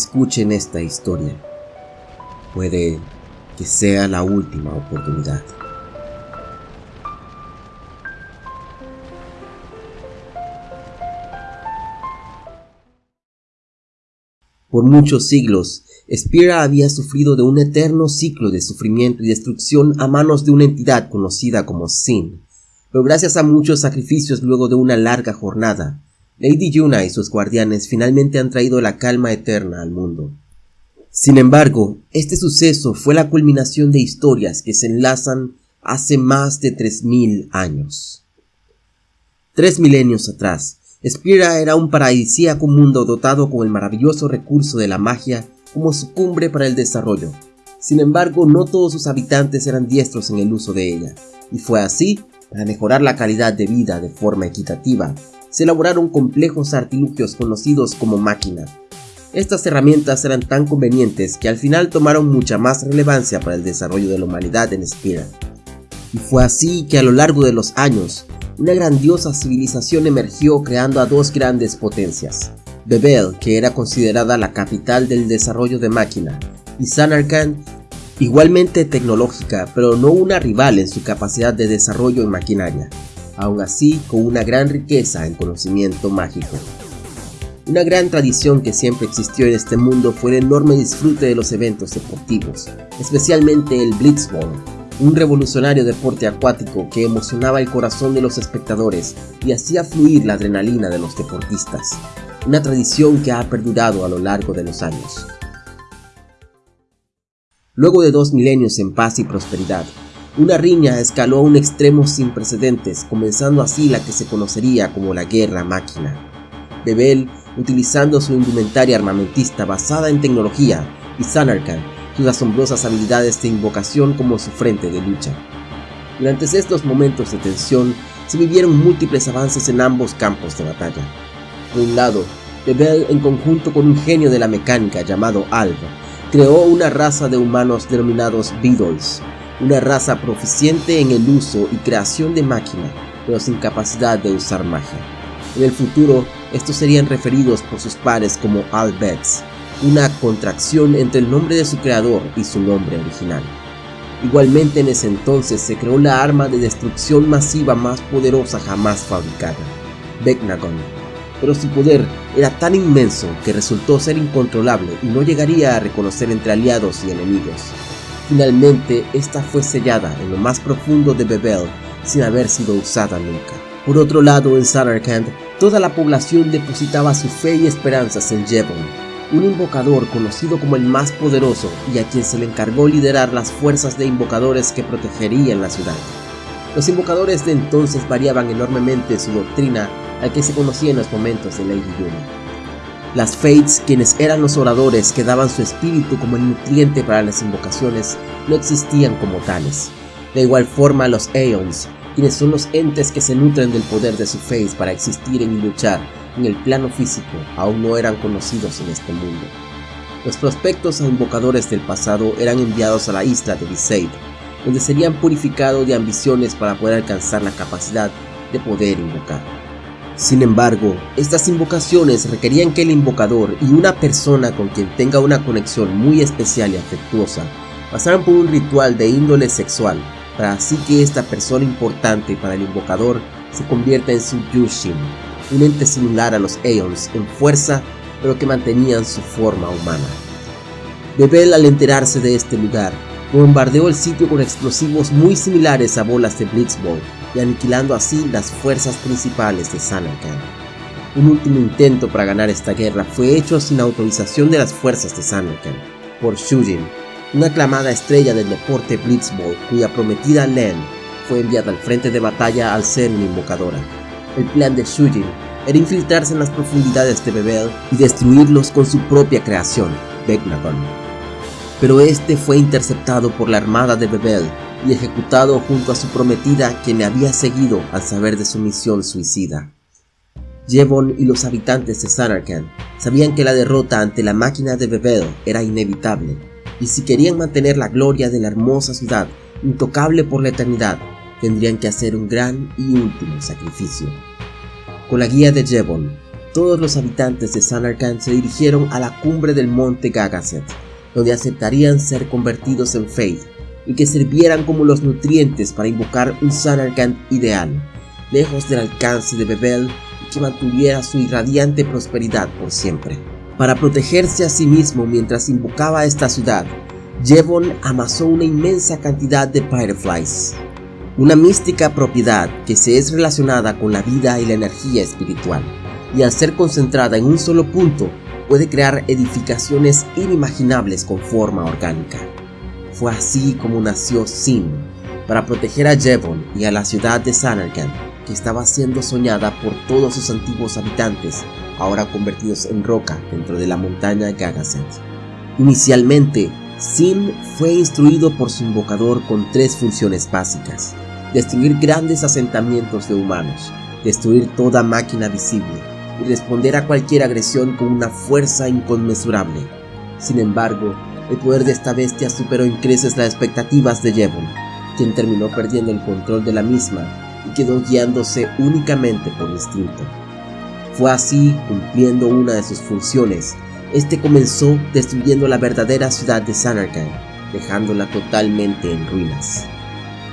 escuchen esta historia. Puede que sea la última oportunidad. Por muchos siglos, Spira había sufrido de un eterno ciclo de sufrimiento y destrucción a manos de una entidad conocida como Sin. Pero gracias a muchos sacrificios luego de una larga jornada, Lady Yuna y sus guardianes finalmente han traído la calma eterna al mundo. Sin embargo, este suceso fue la culminación de historias que se enlazan hace más de 3.000 años. Tres milenios atrás, Spira era un paradisíaco mundo dotado con el maravilloso recurso de la magia como su cumbre para el desarrollo. Sin embargo, no todos sus habitantes eran diestros en el uso de ella, y fue así, para mejorar la calidad de vida de forma equitativa, se elaboraron complejos artilugios conocidos como máquina. Estas herramientas eran tan convenientes que al final tomaron mucha más relevancia para el desarrollo de la humanidad en Spira. Y fue así que a lo largo de los años, una grandiosa civilización emergió creando a dos grandes potencias, Bebel, que era considerada la capital del desarrollo de máquina, y Sanarkand, igualmente tecnológica, pero no una rival en su capacidad de desarrollo en maquinaria, aún así con una gran riqueza en conocimiento mágico. Una gran tradición que siempre existió en este mundo fue el enorme disfrute de los eventos deportivos, especialmente el Blitzball, un revolucionario deporte acuático que emocionaba el corazón de los espectadores y hacía fluir la adrenalina de los deportistas, una tradición que ha perdurado a lo largo de los años. Luego de dos milenios en paz y prosperidad, una riña escaló a un extremo sin precedentes, comenzando así la que se conocería como la Guerra Máquina. Bebel, utilizando su indumentaria armamentista basada en tecnología, y Sanarkand, sus asombrosas habilidades de invocación como su frente de lucha. Durante estos momentos de tensión, se vivieron múltiples avances en ambos campos de batalla. Por un lado, Bebel, en conjunto con un genio de la mecánica llamado Alva, creó una raza de humanos denominados Beetles, una raza proficiente en el uso y creación de máquina, pero sin capacidad de usar magia. En el futuro, estos serían referidos por sus pares como Albets, una contracción entre el nombre de su creador y su nombre original. Igualmente en ese entonces se creó la arma de destrucción masiva más poderosa jamás fabricada, Vecnagon, pero su poder era tan inmenso que resultó ser incontrolable y no llegaría a reconocer entre aliados y enemigos. Finalmente, esta fue sellada en lo más profundo de Bebel sin haber sido usada nunca. Por otro lado, en Samarkand, toda la población depositaba su fe y esperanzas en Jevon, un invocador conocido como el más poderoso y a quien se le encargó liderar las fuerzas de invocadores que protegerían la ciudad. Los invocadores de entonces variaban enormemente su doctrina al que se conocía en los momentos de Lady Yuna. Las Fates, quienes eran los oradores que daban su espíritu como el nutriente para las invocaciones, no existían como tales. De igual forma los Aeons, quienes son los entes que se nutren del poder de su Fates para existir y luchar, en el plano físico aún no eran conocidos en este mundo. Los prospectos a invocadores del pasado eran enviados a la isla de Viseid, donde serían purificados de ambiciones para poder alcanzar la capacidad de poder invocar. Sin embargo, estas invocaciones requerían que el invocador y una persona con quien tenga una conexión muy especial y afectuosa pasaran por un ritual de índole sexual, para así que esta persona importante para el invocador se convierta en su Yushin, un ente similar a los Aeons en fuerza, pero que mantenían su forma humana. Bebel al enterarse de este lugar, bombardeó el sitio con explosivos muy similares a bolas de Blitzball y aniquilando así las fuerzas principales de Sanarkand. Un último intento para ganar esta guerra fue hecho sin autorización de las fuerzas de Sanarkand, por Shujin, una aclamada estrella del deporte Blitzball cuya prometida Len fue enviada al frente de batalla al ser una invocadora. El plan de Shujin era infiltrarse en las profundidades de Bebel y destruirlos con su propia creación, Vecnagon. Pero este fue interceptado por la armada de Bebel y ejecutado junto a su prometida quien le había seguido al saber de su misión suicida. Jevon y los habitantes de Sanarkand sabían que la derrota ante la máquina de Bebel era inevitable, y si querían mantener la gloria de la hermosa ciudad intocable por la eternidad, tendrían que hacer un gran y último sacrificio. Con la guía de Jevon, todos los habitantes de Sanarkand se dirigieron a la cumbre del monte Gagaset, donde aceptarían ser convertidos en Faith y que sirvieran como los nutrientes para invocar un Sanarkand ideal, lejos del alcance de Bebel y que mantuviera su irradiante prosperidad por siempre. Para protegerse a sí mismo mientras invocaba esta ciudad, Jevon amasó una inmensa cantidad de Fireflies, una mística propiedad que se es relacionada con la vida y la energía espiritual, y al ser concentrada en un solo punto, puede crear edificaciones inimaginables con forma orgánica. Fue así como nació Sin, para proteger a Jevon y a la ciudad de Sanarkand, que estaba siendo soñada por todos sus antiguos habitantes, ahora convertidos en roca dentro de la montaña Gagaset. Inicialmente, Sin fue instruido por su invocador con tres funciones básicas. Destruir grandes asentamientos de humanos, destruir toda máquina visible y responder a cualquier agresión con una fuerza inconmensurable. Sin embargo, el poder de esta bestia superó en creces las expectativas de Jevon, quien terminó perdiendo el control de la misma y quedó guiándose únicamente por instinto. Fue así, cumpliendo una de sus funciones, este comenzó destruyendo la verdadera ciudad de Sanarkand, dejándola totalmente en ruinas.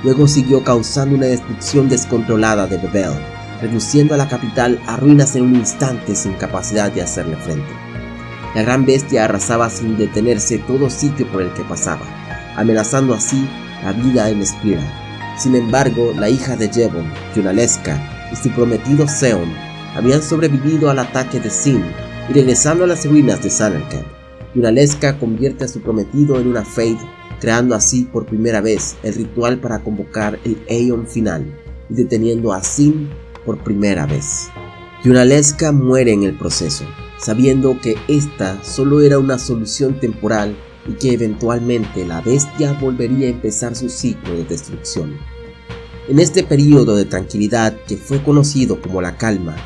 Luego siguió causando una destrucción descontrolada de Bebel, reduciendo a la capital a ruinas en un instante sin capacidad de hacerle frente. La gran bestia arrasaba sin detenerse todo sitio por el que pasaba, amenazando así la vida en Spira. Sin embargo, la hija de Jevon, Yunalesca, y su prometido Seon habían sobrevivido al ataque de Sin y regresando a las ruinas de Sanarkand, Yunalesca convierte a su prometido en una Fade, creando así por primera vez el ritual para convocar el Aeon final y deteniendo a Sin por primera vez. Yunalesca muere en el proceso, sabiendo que esta solo era una solución temporal y que eventualmente la bestia volvería a empezar su ciclo de destrucción. En este periodo de tranquilidad que fue conocido como la calma,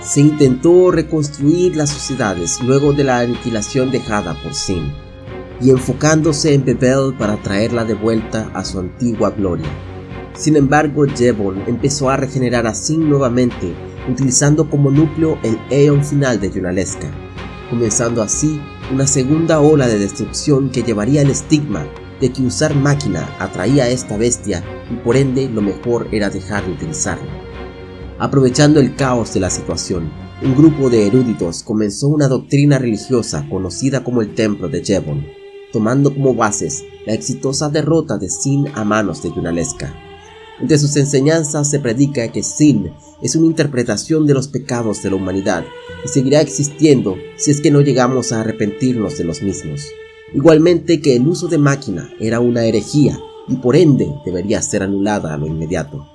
se intentó reconstruir las sociedades luego de la aniquilación dejada por Sin, y enfocándose en Bebel para traerla de vuelta a su antigua gloria. Sin embargo, Jevon empezó a regenerar a Sin nuevamente, utilizando como núcleo el Aeon final de Yunalesca, comenzando así una segunda ola de destrucción que llevaría el estigma de que usar máquina atraía a esta bestia y por ende lo mejor era dejar de utilizarlo. Aprovechando el caos de la situación, un grupo de eruditos comenzó una doctrina religiosa conocida como el Templo de Jevon, tomando como bases la exitosa derrota de Sin a manos de Yunalesca. Entre sus enseñanzas se predica que Sin es una interpretación de los pecados de la humanidad y seguirá existiendo si es que no llegamos a arrepentirnos de los mismos. Igualmente que el uso de máquina era una herejía y por ende debería ser anulada a lo inmediato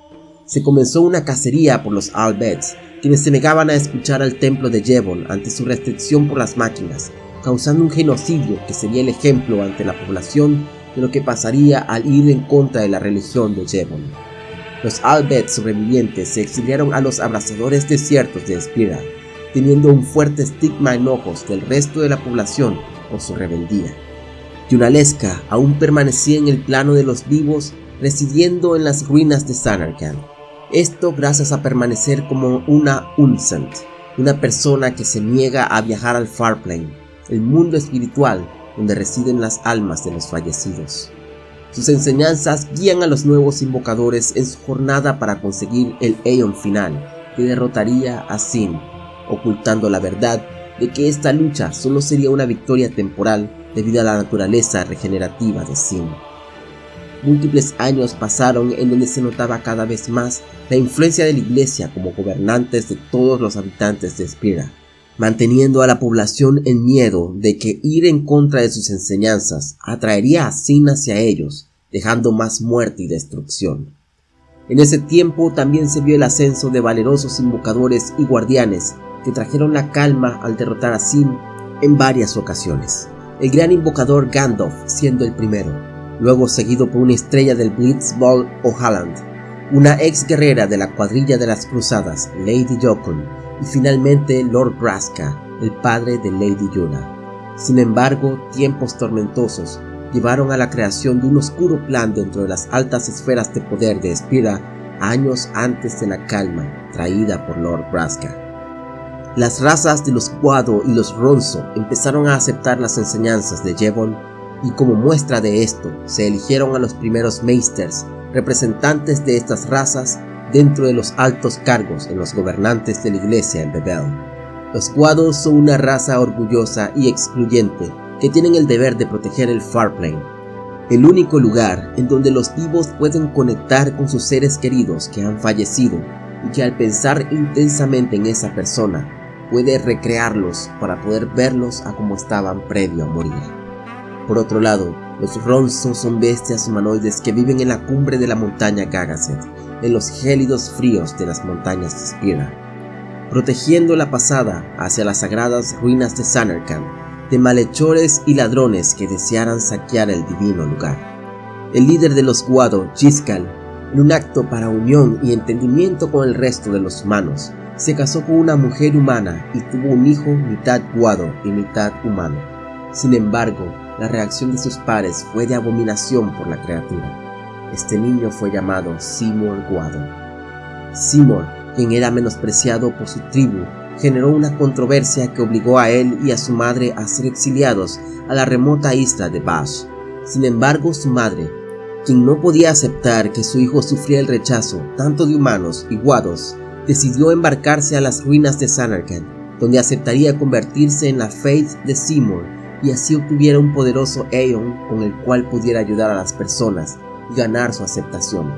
se comenzó una cacería por los Albets, quienes se negaban a escuchar al templo de Jevon ante su restricción por las máquinas, causando un genocidio que sería el ejemplo ante la población de lo que pasaría al ir en contra de la religión de Jevon. Los Albets sobrevivientes se exiliaron a los abrasadores desiertos de Spira, teniendo un fuerte estigma en ojos del resto de la población por su rebeldía. Yunalesca aún permanecía en el plano de los vivos, residiendo en las ruinas de Sanarkand, esto gracias a permanecer como una Unsent, una persona que se niega a viajar al Farplane, el mundo espiritual donde residen las almas de los fallecidos. Sus enseñanzas guían a los nuevos invocadores en su jornada para conseguir el Aeon final, que derrotaría a Sin, ocultando la verdad de que esta lucha solo sería una victoria temporal debido a la naturaleza regenerativa de Sin. Múltiples años pasaron en donde se notaba cada vez más la influencia de la iglesia como gobernantes de todos los habitantes de Spira, manteniendo a la población en miedo de que ir en contra de sus enseñanzas atraería a Sin hacia ellos, dejando más muerte y destrucción. En ese tiempo también se vio el ascenso de valerosos invocadores y guardianes que trajeron la calma al derrotar a Sin en varias ocasiones. El gran invocador Gandalf siendo el primero, luego seguido por una estrella del Blitzball O'Halland, una ex guerrera de la cuadrilla de las cruzadas, Lady Jokun, y finalmente Lord Braska, el padre de Lady Yuna. Sin embargo, tiempos tormentosos llevaron a la creación de un oscuro plan dentro de las altas esferas de poder de Spira años antes de la calma traída por Lord Braska. Las razas de los Guado y los Ronzo empezaron a aceptar las enseñanzas de Jevon y como muestra de esto se eligieron a los primeros Meisters, representantes de estas razas dentro de los altos cargos en los gobernantes de la iglesia en Bebel. Los Guado son una raza orgullosa y excluyente que tienen el deber de proteger el Farplane, el único lugar en donde los vivos pueden conectar con sus seres queridos que han fallecido y que al pensar intensamente en esa persona puede recrearlos para poder verlos a como estaban previo a morir. Por otro lado, los Ronzos son bestias humanoides que viven en la cumbre de la montaña Gagaset, en los gélidos fríos de las montañas de Spira, protegiendo la pasada hacia las sagradas ruinas de Sanerkand de malhechores y ladrones que desearan saquear el divino lugar. El líder de los Guado, Chiskal, en un acto para unión y entendimiento con el resto de los humanos, se casó con una mujer humana y tuvo un hijo mitad guado y mitad humano. Sin embargo, la reacción de sus padres fue de abominación por la criatura. Este niño fue llamado Seymour Guado. Seymour, quien era menospreciado por su tribu, generó una controversia que obligó a él y a su madre a ser exiliados a la remota isla de Bash. Sin embargo, su madre, quien no podía aceptar que su hijo sufriera el rechazo tanto de humanos y guados, decidió embarcarse a las ruinas de Sanarkand, donde aceptaría convertirse en la Faith de Seymour y así obtuviera un poderoso Aeon con el cual pudiera ayudar a las personas ganar su aceptación.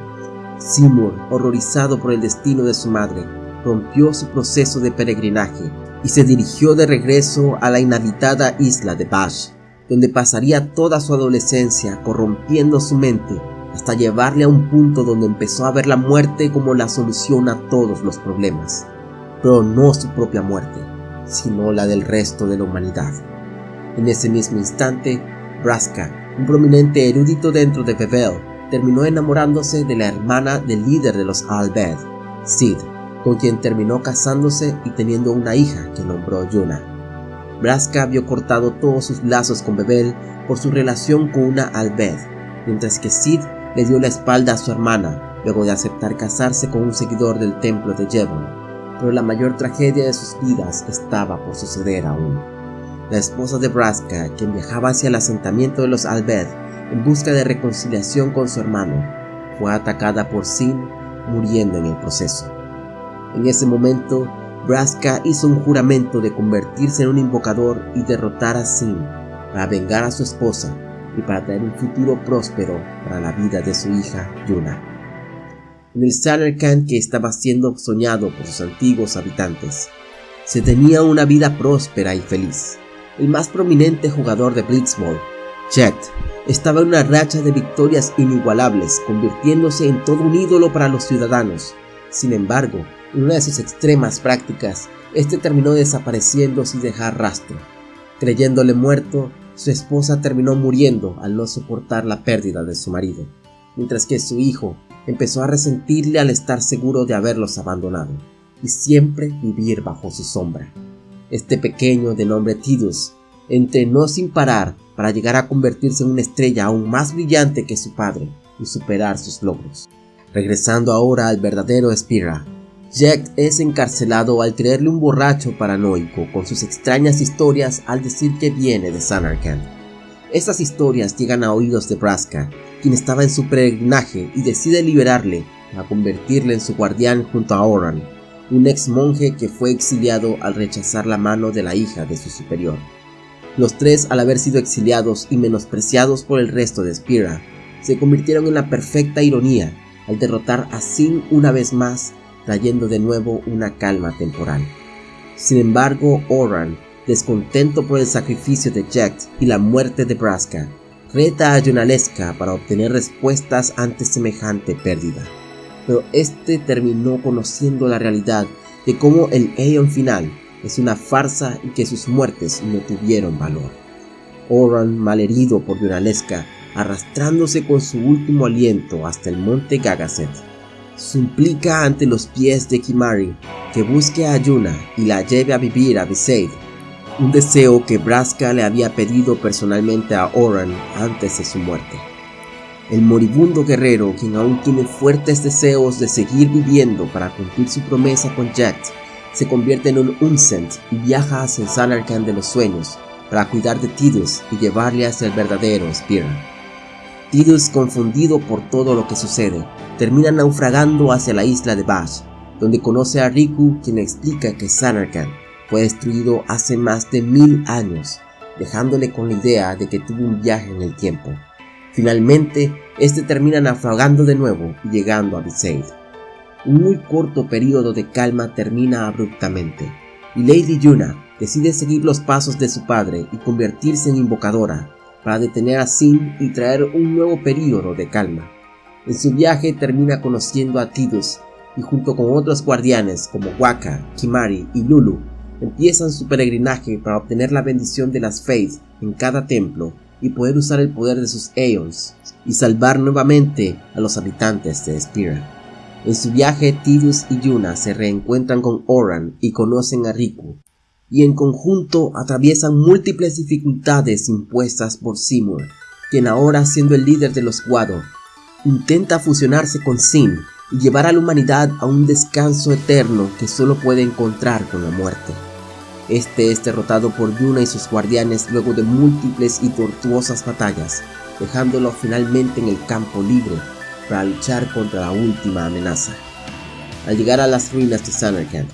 Seymour, horrorizado por el destino de su madre, rompió su proceso de peregrinaje y se dirigió de regreso a la inhabitada isla de Bash, donde pasaría toda su adolescencia corrompiendo su mente hasta llevarle a un punto donde empezó a ver la muerte como la solución a todos los problemas, pero no su propia muerte, sino la del resto de la humanidad. En ese mismo instante, Braska, un prominente erudito dentro de Bevel, terminó enamorándose de la hermana del líder de los Albed, Sid, con quien terminó casándose y teniendo una hija que nombró Yuna. Braska vio cortado todos sus lazos con Bebel por su relación con una Albed, mientras que Sid le dio la espalda a su hermana luego de aceptar casarse con un seguidor del templo de Jevon, pero la mayor tragedia de sus vidas estaba por suceder aún. La esposa de Braska, quien viajaba hacia el asentamiento de los Albed en busca de reconciliación con su hermano, fue atacada por Sin, muriendo en el proceso. En ese momento, Braska hizo un juramento de convertirse en un invocador y derrotar a Sin para vengar a su esposa y para traer un futuro próspero para la vida de su hija Yuna. En el Sanerkand que estaba siendo soñado por sus antiguos habitantes, se tenía una vida próspera y feliz. El más prominente jugador de Blitzball, Jet, estaba en una racha de victorias inigualables, convirtiéndose en todo un ídolo para los ciudadanos. Sin embargo, en una de sus extremas prácticas, este terminó desapareciendo sin dejar rastro. Creyéndole muerto, su esposa terminó muriendo al no soportar la pérdida de su marido, mientras que su hijo empezó a resentirle al estar seguro de haberlos abandonado y siempre vivir bajo su sombra. Este pequeño de nombre Tidus entrenó sin parar para llegar a convertirse en una estrella aún más brillante que su padre y superar sus logros. Regresando ahora al verdadero Spira, Jack es encarcelado al creerle un borracho paranoico con sus extrañas historias al decir que viene de Sanarkand. Estas historias llegan a oídos de Braska, quien estaba en su peregrinaje y decide liberarle para convertirle en su guardián junto a Oran, un ex monje que fue exiliado al rechazar la mano de la hija de su superior. Los tres, al haber sido exiliados y menospreciados por el resto de Spira, se convirtieron en la perfecta ironía al derrotar a Sin una vez más trayendo de nuevo una calma temporal. Sin embargo, Oran, descontento por el sacrificio de Jack y la muerte de Braska, reta a Yonaleska para obtener respuestas ante semejante pérdida. Pero este terminó conociendo la realidad de cómo el Aeon final es una farsa y que sus muertes no tuvieron valor. Oran, malherido por Yonaleska, arrastrándose con su último aliento hasta el monte Gagaset, suplica ante los pies de Kimari que busque a Yuna y la lleve a vivir a Besaid, un deseo que Braska le había pedido personalmente a Oran antes de su muerte. El moribundo guerrero, quien aún tiene fuertes deseos de seguir viviendo para cumplir su promesa con Jack, se convierte en un Unsent y viaja hacia el de los sueños para cuidar de Tidus y llevarle hacia el verdadero Spira. Tidus, confundido por todo lo que sucede, termina naufragando hacia la isla de Bash, donde conoce a Riku quien explica que Sanarkand fue destruido hace más de mil años, dejándole con la idea de que tuvo un viaje en el tiempo. Finalmente, este termina naufragando de nuevo y llegando a Besaid. Un muy corto periodo de calma termina abruptamente, y Lady Yuna decide seguir los pasos de su padre y convertirse en invocadora para detener a Sin y traer un nuevo periodo de calma. En su viaje termina conociendo a Tidus y junto con otros guardianes como Waka, Kimari y Lulu empiezan su peregrinaje para obtener la bendición de las Faith en cada templo y poder usar el poder de sus Aeons y salvar nuevamente a los habitantes de Spira. En su viaje, Tidus y Yuna se reencuentran con Oran y conocen a Riku, y en conjunto atraviesan múltiples dificultades impuestas por Seymour, quien ahora siendo el líder de los Wado, intenta fusionarse con Sin y llevar a la humanidad a un descanso eterno que solo puede encontrar con la muerte. Este es derrotado por Yuna y sus guardianes luego de múltiples y tortuosas batallas, dejándolo finalmente en el campo libre para luchar contra la última amenaza. Al llegar a las ruinas de Samarkand,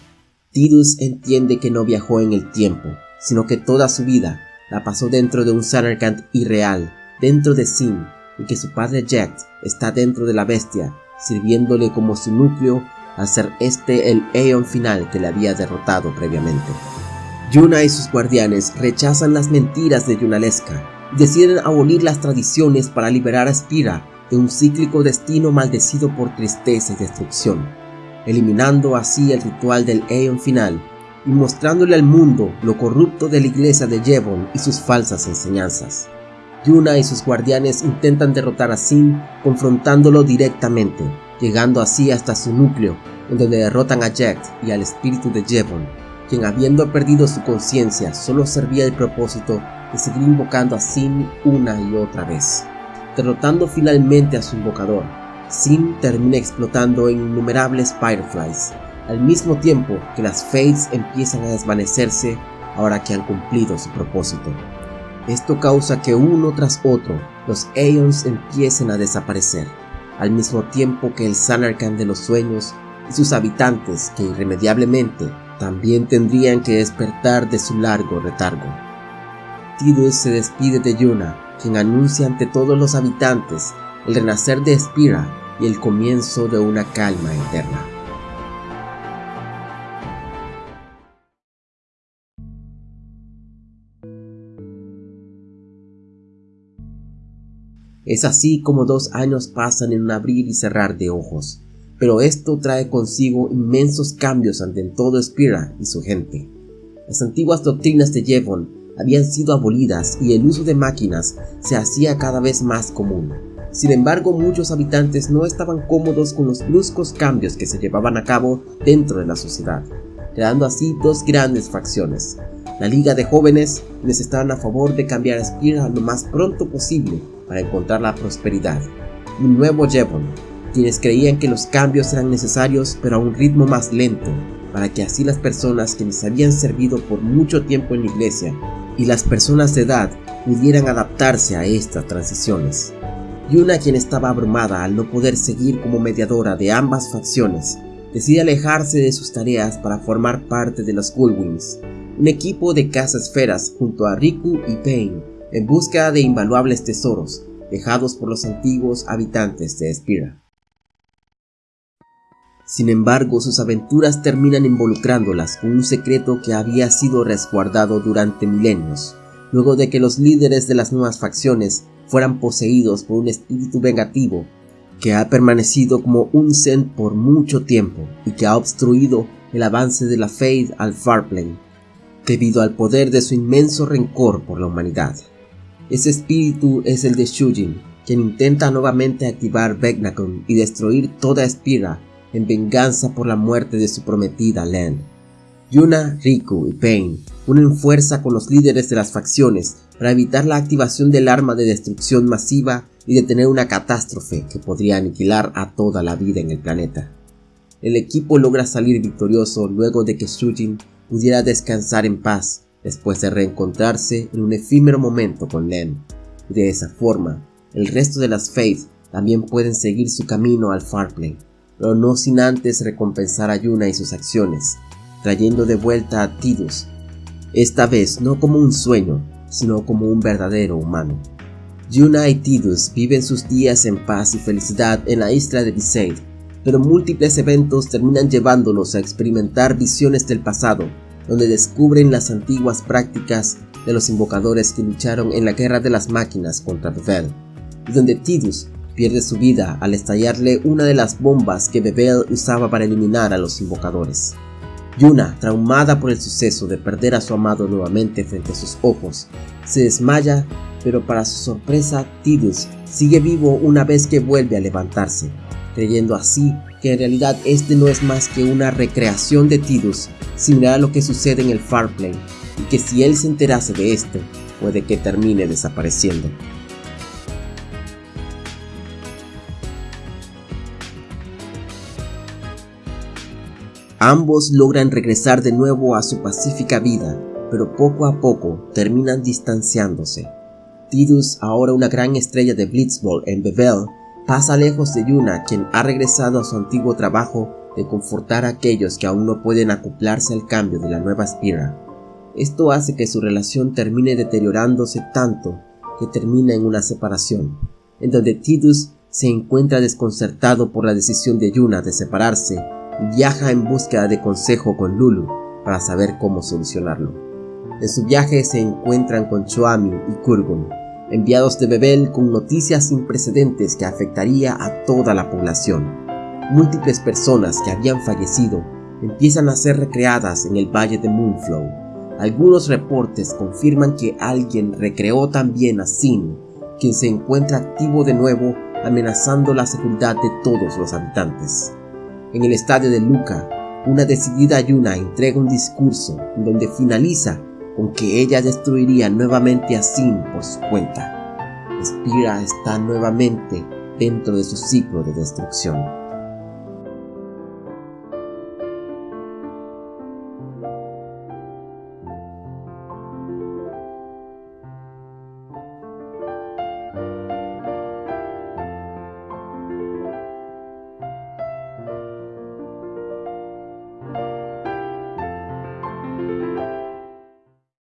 Tidus entiende que no viajó en el tiempo, sino que toda su vida la pasó dentro de un Samarkand irreal, dentro de Sin, y que su padre Jet está dentro de la bestia, sirviéndole como su núcleo al ser este el Aeon final que le había derrotado previamente. Yuna y sus guardianes rechazan las mentiras de Yunalesca y deciden abolir las tradiciones para liberar a Spira de un cíclico destino maldecido por tristeza y destrucción, eliminando así el ritual del Aeon final y mostrándole al mundo lo corrupto de la iglesia de Jevon y sus falsas enseñanzas. Yuna y sus guardianes intentan derrotar a Sin confrontándolo directamente, llegando así hasta su núcleo, en donde derrotan a Jack y al espíritu de Jevon, quien habiendo perdido su conciencia solo servía el propósito de seguir invocando a Sin una y otra vez derrotando finalmente a su invocador. Sin termina explotando en innumerables Fireflies, al mismo tiempo que las Fates empiezan a desvanecerse ahora que han cumplido su propósito. Esto causa que uno tras otro los Aeons empiecen a desaparecer, al mismo tiempo que el Sanarkand de los sueños y sus habitantes que irremediablemente también tendrían que despertar de su largo retargo. Tidus se despide de Yuna quien anuncia ante todos los habitantes el renacer de Spira y el comienzo de una calma eterna. Es así como dos años pasan en un abrir y cerrar de ojos, pero esto trae consigo inmensos cambios ante todo Spira y su gente. Las antiguas doctrinas de Jevon habían sido abolidas y el uso de máquinas se hacía cada vez más común. Sin embargo, muchos habitantes no estaban cómodos con los bruscos cambios que se llevaban a cabo dentro de la sociedad, creando así dos grandes facciones. La Liga de Jóvenes, quienes estaban a favor de cambiar a Spira lo más pronto posible para encontrar la prosperidad, y un nuevo Jevon, quienes creían que los cambios eran necesarios pero a un ritmo más lento, para que así las personas que les habían servido por mucho tiempo en la iglesia y las personas de edad pudieran adaptarse a estas transiciones. Yuna, quien estaba abrumada al no poder seguir como mediadora de ambas facciones, decide alejarse de sus tareas para formar parte de los Gullwings, un equipo de esferas junto a Riku y Pain en busca de invaluables tesoros dejados por los antiguos habitantes de Spira. Sin embargo, sus aventuras terminan involucrándolas con un secreto que había sido resguardado durante milenios, luego de que los líderes de las nuevas facciones fueran poseídos por un espíritu vengativo que ha permanecido como un Zen por mucho tiempo y que ha obstruido el avance de la Faith al Farplane, debido al poder de su inmenso rencor por la humanidad. Ese espíritu es el de Shujin, quien intenta nuevamente activar Vecnacon y destruir toda Spira en venganza por la muerte de su prometida Len. Yuna, Riku y Pain unen fuerza con los líderes de las facciones para evitar la activación del arma de destrucción masiva y detener una catástrofe que podría aniquilar a toda la vida en el planeta. el equipo logra salir victorioso luego de que Shujin pudiera descansar en paz después de reencontrarse en un efímero momento con Len. Y de esa forma, el resto de las Faith también pueden seguir su camino al Farplay, pero no sin antes recompensar a Yuna y sus acciones, trayendo de vuelta a Tidus, esta vez no como un sueño, sino como un verdadero humano. Yuna y Tidus viven sus días en paz y felicidad en la isla de Besaid, pero múltiples eventos terminan llevándolos a experimentar visiones del pasado, donde descubren las antiguas prácticas de los invocadores que lucharon en la guerra de las máquinas contra Bebel, y donde Tidus pierde su vida al estallarle una de las bombas que Bebel usaba para eliminar a los invocadores. Yuna, traumada por el suceso de perder a su amado nuevamente frente a sus ojos, se desmaya, pero para su sorpresa Tidus sigue vivo una vez que vuelve a levantarse, creyendo así que en realidad este no es más que una recreación de Tidus similar a lo que sucede en el Farplane y que si él se enterase de esto, puede que termine desapareciendo. Ambos logran regresar de nuevo a su pacífica vida, pero poco a poco terminan distanciándose. Tidus, ahora una gran estrella de Blitzball en Bevel, pasa lejos de Yuna, quien ha regresado a su antiguo trabajo de confortar a aquellos que aún no pueden acoplarse al cambio de la nueva Spira. Esto hace que su relación termine deteriorándose tanto que termina en una separación, en donde Tidus se encuentra desconcertado por la decisión de Yuna de separarse viaja en búsqueda de consejo con Lulu para saber cómo solucionarlo. En su viaje se encuentran con Choami y Kurgun, enviados de Bebel con noticias sin precedentes que afectaría a toda la población. Múltiples personas que habían fallecido empiezan a ser recreadas en el valle de Moonflow. Algunos reportes confirman que alguien recreó también a Sin, quien se encuentra activo de nuevo amenazando la seguridad de todos los habitantes. En el estadio de Luca, una decidida Yuna entrega un discurso donde finaliza con que ella destruiría nuevamente a Sin por su cuenta. Spira está nuevamente dentro de su ciclo de destrucción.